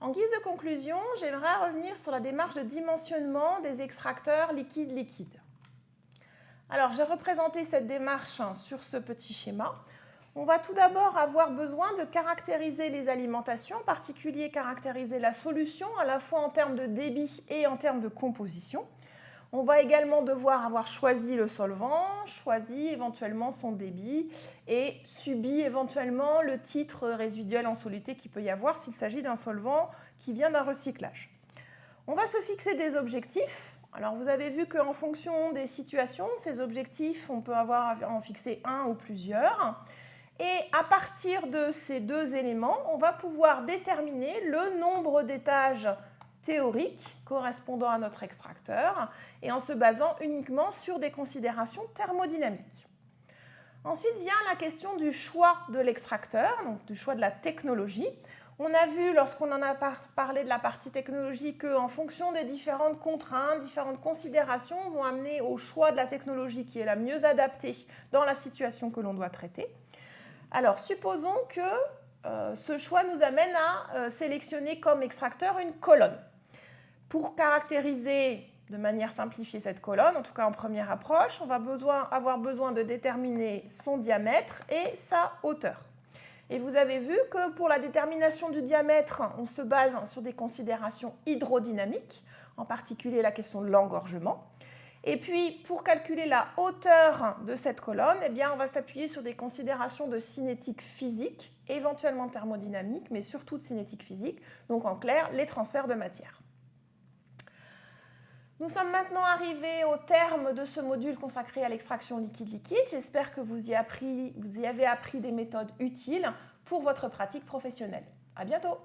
En guise de conclusion, j'aimerais revenir sur la démarche de dimensionnement des extracteurs liquides-liquides. Alors, j'ai représenté cette démarche sur ce petit schéma. On va tout d'abord avoir besoin de caractériser les alimentations, en particulier caractériser la solution, à la fois en termes de débit et en termes de composition. On va également devoir avoir choisi le solvant, choisi éventuellement son débit et subi éventuellement le titre résiduel en soluté qu'il peut y avoir s'il s'agit d'un solvant qui vient d'un recyclage. On va se fixer des objectifs. Alors vous avez vu qu'en fonction des situations, ces objectifs, on peut avoir en fixer un ou plusieurs. Et à partir de ces deux éléments, on va pouvoir déterminer le nombre d'étages théoriques correspondant à notre extracteur et en se basant uniquement sur des considérations thermodynamiques. Ensuite vient la question du choix de l'extracteur, donc du choix de la technologie. On a vu lorsqu'on en a parlé de la partie technologie qu'en fonction des différentes contraintes, différentes considérations vont amener au choix de la technologie qui est la mieux adaptée dans la situation que l'on doit traiter. Alors supposons que euh, ce choix nous amène à euh, sélectionner comme extracteur une colonne. Pour caractériser de manière simplifiée cette colonne, en tout cas en première approche, on va avoir besoin de déterminer son diamètre et sa hauteur. Et vous avez vu que pour la détermination du diamètre, on se base sur des considérations hydrodynamiques, en particulier la question de l'engorgement. Et puis, pour calculer la hauteur de cette colonne, eh bien, on va s'appuyer sur des considérations de cinétique physique, éventuellement thermodynamique, mais surtout de cinétique physique, donc en clair, les transferts de matière. Nous sommes maintenant arrivés au terme de ce module consacré à l'extraction liquide-liquide. J'espère que vous y, avez appris des méthodes utiles pour votre pratique professionnelle. À bientôt